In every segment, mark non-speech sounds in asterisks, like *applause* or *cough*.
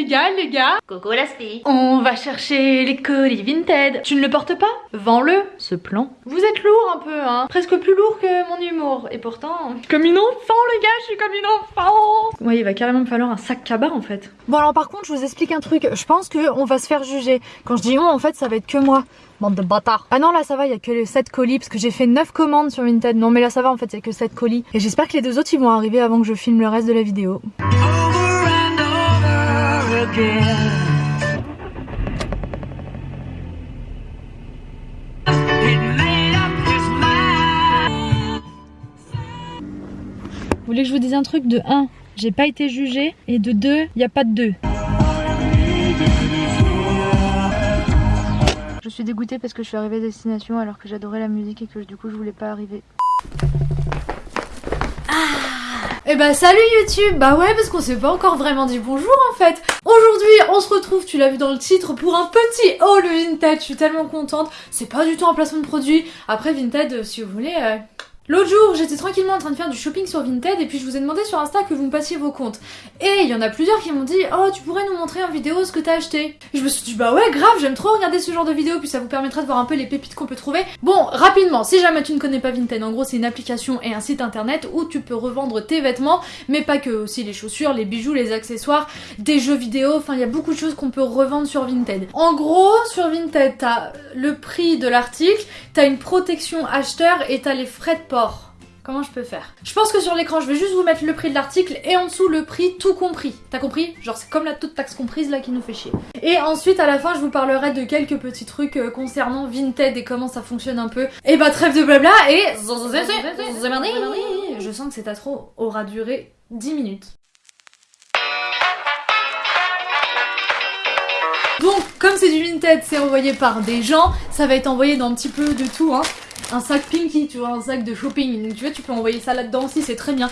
les gars, les gars Coucou la spi On va chercher les colis Vinted. Tu ne le portes pas? Vends-le, ce plan. Vous êtes lourd un peu, hein Presque plus lourd que mon humour. Et pourtant... Comme une enfant, les gars, je suis comme une enfant Ouais, il va carrément me falloir un sac cabas, en fait. Bon alors par contre, je vous explique un truc. Je pense qu'on va se faire juger. Quand je dis on, en fait, ça va être que moi. Bande de bâtards. Ah non, là ça va, il y a que les 7 colis parce que j'ai fait 9 commandes sur Vinted. Non mais là ça va en fait, il y a que 7 colis. Et j'espère que les deux autres ils vont arriver avant que je filme le reste de la vidéo. Vous voulez que je vous dise un truc De 1, j'ai pas été jugée. Et de 2, il n'y a pas de 2. Je suis dégoûtée parce que je suis arrivée à destination alors que j'adorais la musique et que du coup je voulais pas arriver. Eh bah salut YouTube. Bah ouais parce qu'on s'est pas encore vraiment dit bonjour en fait. Aujourd'hui on se retrouve, tu l'as vu dans le titre, pour un petit haul Vinted Je suis tellement contente, c'est pas du tout un placement de produit. Après Vinted, si vous voulez... euh, L'autre jour, j'étais tranquillement en train de faire du shopping sur Vinted et puis je vous ai demandé sur Insta que vous me passiez vos comptes. Et il y en a plusieurs qui m'ont dit Oh, tu pourrais nous montrer en vidéo ce que t'as acheté. Et je me suis dit Bah ouais, grave, j'aime trop regarder ce genre de vidéos puis ça vous permettra de voir un peu les pépites qu'on peut trouver. Bon, rapidement, si jamais tu ne connais pas Vinted, en gros, c'est une application et un site internet où tu peux revendre tes vêtements, mais pas que, aussi les chaussures, les bijoux, les accessoires, des jeux vidéo, enfin, il y a beaucoup de choses qu'on peut revendre sur Vinted. En gros, sur Vinted, t'as le prix de l'article, t'as une protection acheteur et t'as les frais de port. Comment je peux faire? Je pense que sur l'écran, je vais juste vous mettre le prix de l'article et en dessous le prix tout compris. T'as compris? Genre c'est comme la toute taxe comprise là qui nous fait chier. Et ensuite à la fin, je vous parlerai de quelques petits trucs euh, concernant Vinted et comment ça fonctionne un peu. Et bah trêve de blabla et je sens que cette intro aura duré 10 minutes. Donc, comme c'est du Vinted, c'est envoyé par des gens, ça va être envoyé dans un petit peu de tout, hein. Un sac Pinky, tu vois, un sac de shopping. Donc, tu vois, tu peux envoyer ça là-dedans aussi, c'est très bien.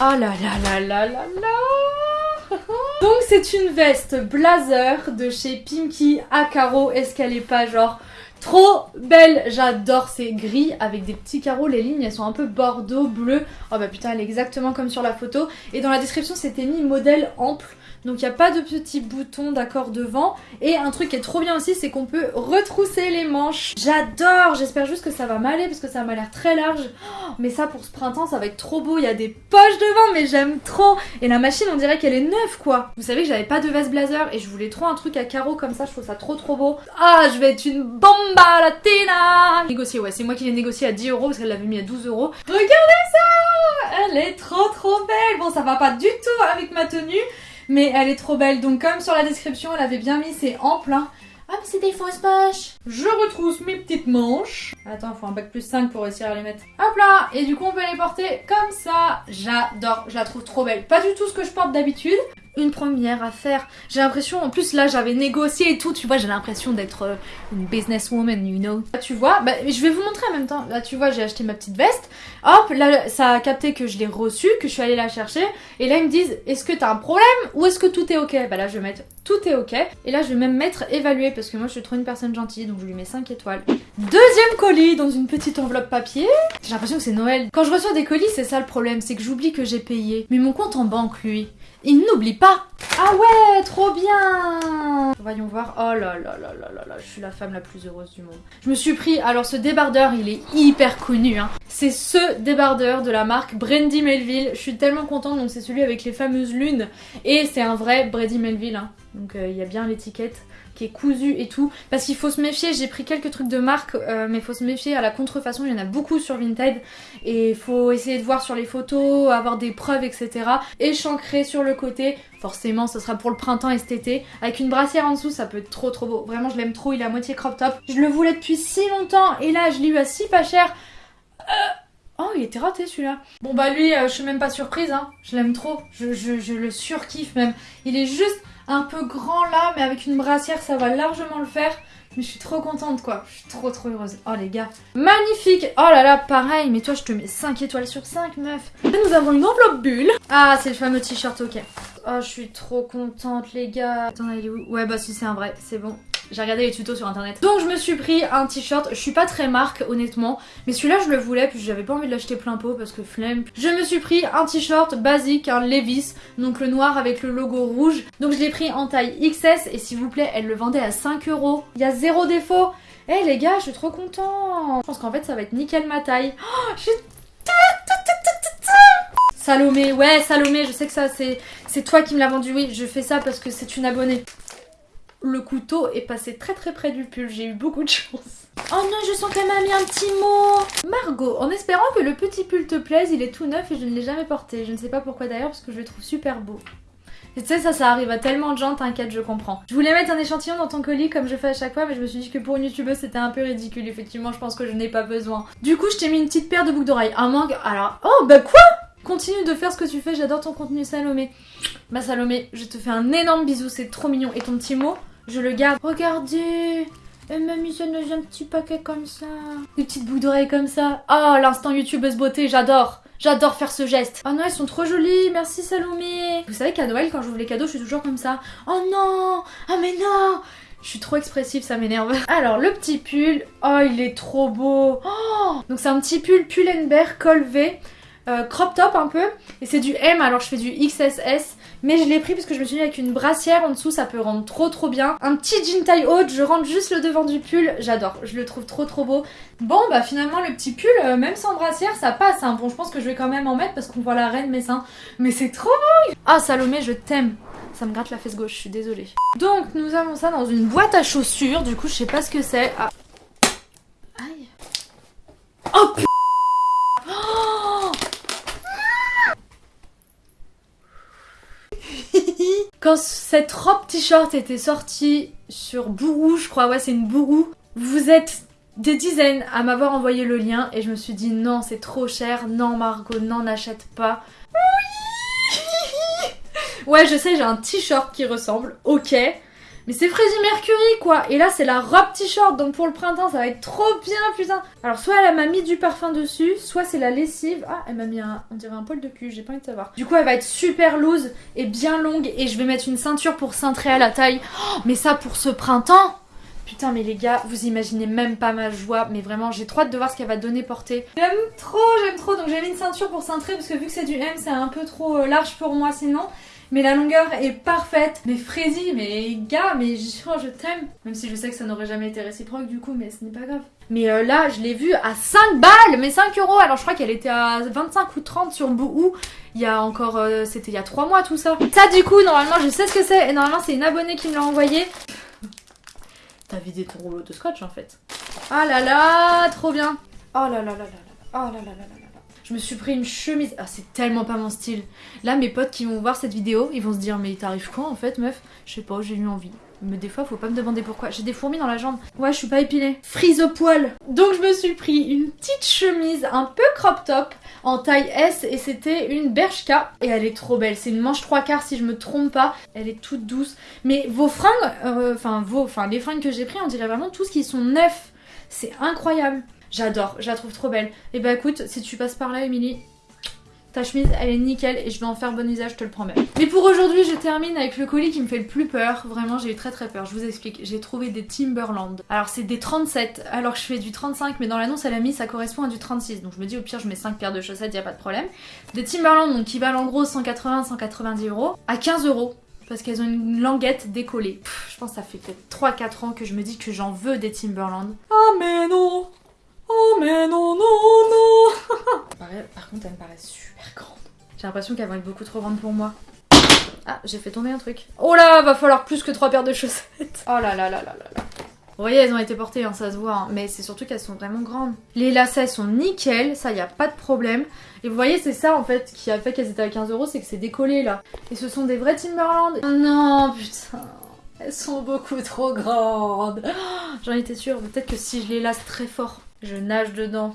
Ah là là là là là là Donc, c'est une veste blazer de chez Pinky à carreaux. Est-ce qu'elle est pas genre Trop belle, j'adore ces gris avec des petits carreaux, les lignes elles sont un peu bordeaux, bleu. Oh bah putain elle est exactement comme sur la photo. Et dans la description c'était mis modèle ample, donc il n'y a pas de petits boutons d'accord devant. Et un truc qui est trop bien aussi c'est qu'on peut retrousser les manches. J'adore, j'espère juste que ça va m'aller parce que ça m'a l'air très large. Oh, mais ça pour ce printemps ça va être trop beau, il y a des poches devant mais j'aime trop. Et la machine on dirait qu'elle est neuve quoi. Vous savez que j'avais pas de veste blazer et je voulais trop un truc à carreaux comme ça, je trouve ça trop trop beau. Ah je vais être une bombe latina Négocié, ouais, c'est moi qui l'ai négocié à 10 euros parce qu'elle l'avait mis à 12 euros. Regardez ça Elle est trop trop belle Bon, ça va pas du tout avec ma tenue, mais elle est trop belle. Donc comme sur la description, elle avait bien mis ses amples. hein. Ah, mais c'est des fausses poches Je retrousse mes petites manches. Attends, faut un bac plus 5 pour réussir à les mettre. Hop là Et du coup, on peut les porter comme ça. J'adore, je la trouve trop belle. Pas du tout ce que je porte d'habitude. Une première à faire. J'ai l'impression, en plus là j'avais négocié et tout, tu vois, j'ai l'impression d'être euh, une businesswoman, you know. Là, tu vois, bah, je vais vous montrer en même temps. Là tu vois, j'ai acheté ma petite veste. Hop, là ça a capté que je l'ai reçue, que je suis allée la chercher. Et là ils me disent, est-ce que t'as un problème ou est-ce que tout est ok? Bah là je vais mettre tout est ok. Et là je vais même mettre évalué parce que moi je suis trop une personne gentille, donc je lui mets 5 étoiles. Deuxième colis dans une petite enveloppe papier. J'ai l'impression que c'est Noël. Quand je reçois des colis, c'est ça le problème, c'est que j'oublie que j'ai payé. Mais mon compte en banque, lui, il n'oublie Ah ouais, trop bien Voyons voir. Oh là là là là là là, je suis la femme la plus heureuse du monde. Je me suis pris, alors ce débardeur, il est hyper connu. Hein. C'est ce débardeur de la marque Brandy Melville. Je suis tellement contente, donc c'est celui avec les fameuses lunes. Et c'est un vrai Brandy Melville. Hein. Donc euh, il y a bien l'étiquette qui est cousu et tout. Parce qu'il faut se méfier, j'ai pris quelques trucs de marque, euh, mais il faut se méfier à la contrefaçon, il y en a beaucoup sur Vinted. Et il faut essayer de voir sur les photos, avoir des preuves, etc. Échancré sur le côté, forcément ce sera pour le printemps et cet été. Avec une brassière en dessous, ça peut être trop trop beau. Vraiment je l'aime trop, il est à moitié crop top. Je le voulais depuis si longtemps et là je l'ai eu à si pas cher. Oh, il était raté celui-là. Bon bah lui, euh, je suis même pas surprise, hein. Je l'aime trop. Je, je, je le surkiffe même. Il est juste un peu grand là, mais avec une brassière, ça va largement le faire. Mais je suis trop contente quoi. Je suis trop trop heureuse. Oh les gars. Magnifique. Oh là là, pareil. Mais toi, je te mets 5 étoiles sur 5, meuf. Là, nous avons une enveloppe bulle. Ah, c'est le fameux t-shirt, ok. Oh, je suis trop contente, les gars. Attends, il est où? Ouais, bah si, c'est un vrai. C'est bon. J'ai regardé les tutos sur internet. Donc je me suis pris un t-shirt, je suis pas très marque honnêtement, mais celui-là je le voulais puis j'avais pas envie de l'acheter plein pot parce que flemme. Je me suis pris un t-shirt basique, un Levis, donc le noir avec le logo rouge. Donc je l'ai pris en taille XS et s'il vous plaît, elle le vendait à 5 euros. Il y a zéro défaut. Eh les gars, je suis trop content. Je pense qu'en fait ça va être nickel ma taille. Oh, je Salomé, ouais Salomé, je sais que ça c'est toi qui me l'as vendu, oui, je fais ça parce que c'est une abonnée. Le couteau est passé très très près du pull, j'ai eu beaucoup de chance. Oh non, je sens qu'elle m'a mis un petit mot Margot, en espérant que le petit pull te plaise, il est tout neuf et je ne l'ai jamais porté. Je ne sais pas pourquoi d'ailleurs, parce que je le trouve super beau. Et tu sais, ça, ça arrive à tellement de gens, t'inquiète, je comprends. Je voulais mettre un échantillon dans ton colis comme je fais à chaque fois, mais je me suis dit que pour une youtubeuse, c'était un peu ridicule. Effectivement, je pense que je n'ai pas besoin. Du coup, je t'ai mis une petite paire de boucles d'oreilles. Un mangue. Alors, oh, bah quoi? Continue de faire ce que tu fais, j'adore ton contenu Salomé. Ma Salomé, je te fais un énorme bisou, c'est trop mignon. Et ton petit mot, je le garde. Regardez Elle m'a mis dans un petit paquet comme ça. Des petites boucles d'oreilles comme ça. Oh, l'instant youtubeuse beauté, j'adore J'adore faire ce geste. Oh non, elles sont trop jolies. Merci Salomé. Vous savez qu'à Noël, quand j'ouvre les cadeaux, je suis toujours comme ça. Oh non Ah mais non je suis trop expressive, ça m'énerve. Alors, le petit pull. Oh, il est trop beau. Oh Donc, c'est un petit pull col V. Euh, crop top un peu et c'est du M alors je fais du XSS mais je l'ai pris parce que je me suis dit avec une brassière en dessous ça peut rendre trop trop bien un petit jean taille haute je rentre juste le devant du pull j'adore je le trouve trop trop beau bon bah finalement le petit pull euh, même sans brassière ça passe hein. bon je pense que je vais quand même en mettre parce qu'on voit la reine mes seins mais c'est trop beau ah Salomé je t'aime ça me gratte la fesse gauche, je suis désolée. Donc nous avons ça dans une boîte à chaussures, du coup je sais pas ce que c'est. Ah. Aïe. Oh Quand cette robe t-shirt était sortie sur Bourou, je crois, ouais c'est une Bourou, vous êtes des dizaines à m'avoir envoyé le lien et je me suis dit non c'est trop cher, non Margot, n'en achète pas. Oui *laughs* ouais je sais j'ai un t-shirt qui ressemble, ok, mais c'est Freddie Mercury quoi Et là c'est la robe t-shirt donc pour le printemps ça va être trop bien putain Alors soit elle m'a mis du parfum dessus, soit c'est la lessive. Ah elle m'a mis un, on dirait un poil de cul, j'ai pas envie de savoir. Du coup elle va être super loose et bien longue et je vais mettre une ceinture pour cintrer à la taille. Oh, mais ça pour ce printemps Putain mais les gars, vous imaginez même pas ma joie, mais vraiment j'ai trop hâte de voir ce qu'elle va donner porter. J'aime trop, j'aime trop, donc j'ai mis une ceinture pour cintrer parce que vu que c'est du M c'est un peu trop euh, large pour moi sinon mais la longueur est parfaite. Mais Freddy, mais gars, mais je, je t'aime. Même si je sais que ça n'aurait jamais été réciproque du coup, mais ce n'est pas grave. Mais euh, là, je l'ai vue à 5 balles, mais 5 euros. Alors je crois qu'elle était à 25 ou 30 sur Bouhou. Il y a encore, euh, c'était il y a 3 mois tout ça. Ça du coup, normalement, je sais ce que c'est. Et normalement, c'est une abonnée qui me l'a envoyé. T'as vidé ton rouleau de scotch en fait. Ah là là, trop bien. Oh là là là là là. Oh là là là là. Je me suis pris une chemise. Ah, c'est tellement pas mon style. Là, mes potes qui vont voir cette vidéo, ils vont se dire Mais t'arrives quoi en fait, meuf? Je sais pas, j'ai eu envie. Mais des fois, faut pas me demander pourquoi. J'ai des fourmis dans la jambe. Ouais, je suis pas épilée. Frise au poil. Donc, je me suis pris une petite chemise un peu crop top en taille S et c'était une Bershka. Et elle est trop belle. C'est une manche trois quarts si je me trompe pas. Elle est toute douce. Mais vos fringues, euh, enfin, vos, enfin, les fringues que j'ai pris, on dirait vraiment tous qui sont neufs. C'est incroyable. J'adore, je la trouve trop belle. Et bah écoute, si tu passes par là, Émilie, ta chemise, elle est nickel et je vais en faire bon usage, je te le promets. Mais pour aujourd'hui, je termine avec le colis qui me fait le plus peur. Vraiment, j'ai eu très très peur. Je vous explique. J'ai trouvé des Timberland. Alors, c'est des 37, alors je fais du 35, mais dans l'annonce, elle a mis ça correspond à du 36. Donc, je me dis, au pire, je mets 5 paires de chaussettes, y a pas de problème. Des Timberland, donc qui valent en gros 180-190 euros, à 15 euros parce qu'elles ont une languette décollée. je pense que ça fait peut-être 3-4 ans que je me dis que j'en veux des Timberland. Oh mais non mais non, non, non Par contre, elle me paraît super grande. J'ai l'impression qu'elle va être beaucoup trop grande pour moi. Ah, j'ai fait tomber un truc. Oh là, va falloir plus que trois paires de chaussettes. Oh là là là là là là. Vous voyez, elles ont été portées, hein, ça se voit, hein. mais c'est surtout qu'elles sont vraiment grandes. Les lacets sont nickel, ça y a pas de problème. Et vous voyez, c'est ça en fait qui a fait qu'elles étaient à 15 euros, c'est que c'est décollé là. Et ce sont des vrais Timberland. Oh non, putain. Elles sont beaucoup trop grandes. J'en étais sûre, peut-être que si je les lasse très fort, je nage dedans.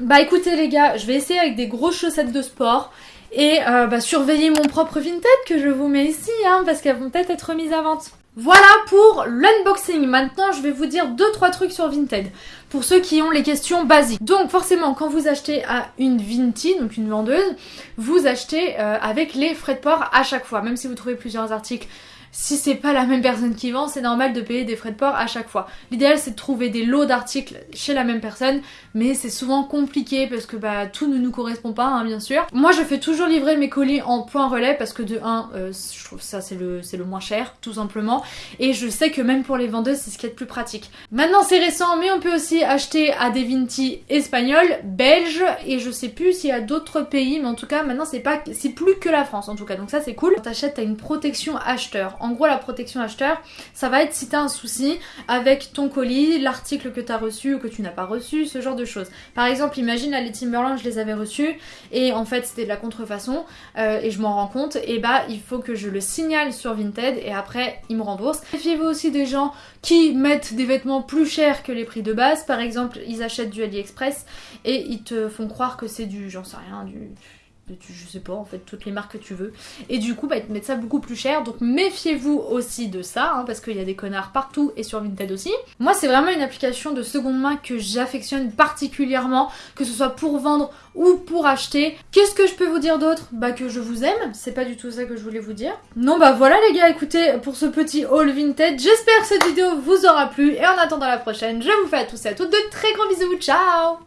Bah écoutez les gars, je vais essayer avec des grosses chaussettes de sport et euh, bah, surveiller mon propre Vinted que je vous mets ici hein, parce qu'elles vont peut-être être mises à vente. Voilà pour l'unboxing. Maintenant, je vais vous dire 2-3 trucs sur Vinted pour ceux qui ont les questions basiques. Donc forcément, quand vous achetez à une Vinti, donc une vendeuse, vous achetez euh, avec les frais de port à chaque fois. Même si vous trouvez plusieurs articles si c'est pas la même personne qui vend, c'est normal de payer des frais de port à chaque fois. L'idéal c'est de trouver des lots d'articles chez la même personne, mais c'est souvent compliqué parce que bah tout ne nous correspond pas, hein, bien sûr. Moi je fais toujours livrer mes colis en point relais parce que de 1, euh, je trouve ça c'est le, le moins cher, tout simplement. Et je sais que même pour les vendeuses, c'est ce qui est le plus pratique. Maintenant c'est récent, mais on peut aussi acheter à des Vinti espagnols, belges, et je sais plus s'il y a d'autres pays, mais en tout cas maintenant c'est pas c'est plus que la France en tout cas, donc ça c'est cool. Quand t'achètes, t'as une protection acheteur. En gros la protection acheteur, ça va être si t'as un souci avec ton colis, l'article que t'as reçu ou que tu n'as pas reçu, ce genre de choses. Par exemple, imagine là les Timberland, je les avais reçus et en fait c'était de la contrefaçon euh, et je m'en rends compte, et bah il faut que je le signale sur Vinted et après ils me remboursent. Méfiez-vous aussi des gens qui mettent des vêtements plus chers que les prix de base. Par exemple, ils achètent du AliExpress et ils te font croire que c'est du, j'en sais rien, du je sais pas en fait toutes les marques que tu veux. Et du coup bah ils te mettent ça beaucoup plus cher. Donc méfiez-vous aussi de ça hein, parce qu'il y a des connards partout et sur Vinted aussi. Moi c'est vraiment une application de seconde main que j'affectionne particulièrement que ce soit pour vendre ou pour acheter. Qu'est-ce que je peux vous dire d'autre? Bah que je vous aime. C'est pas du tout ça que je voulais vous dire. Non bah voilà les gars écoutez pour ce petit haul Vinted j'espère que cette vidéo vous aura plu. Et en attendant la prochaine je vous fais à tous et à toutes de très gros bisous. Ciao